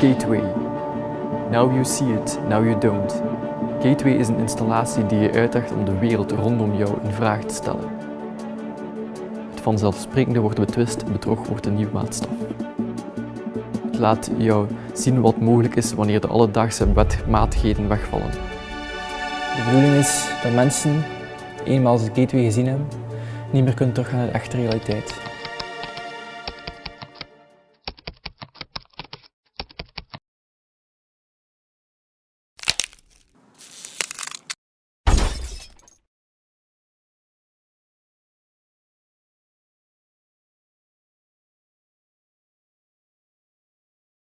Gateway. Now you see it, now you don't. Gateway is een installatie die je uitdaagt om de wereld rondom jou een vraag te stellen. Het vanzelfsprekende wordt betwist, bedrog wordt een nieuwe maatstaf. Het laat jou zien wat mogelijk is wanneer de alledaagse wetmatigheden wegvallen. De bedoeling is dat mensen, eenmaal ze Gateway gezien hebben, niet meer kunnen teruggaan naar de echte realiteit.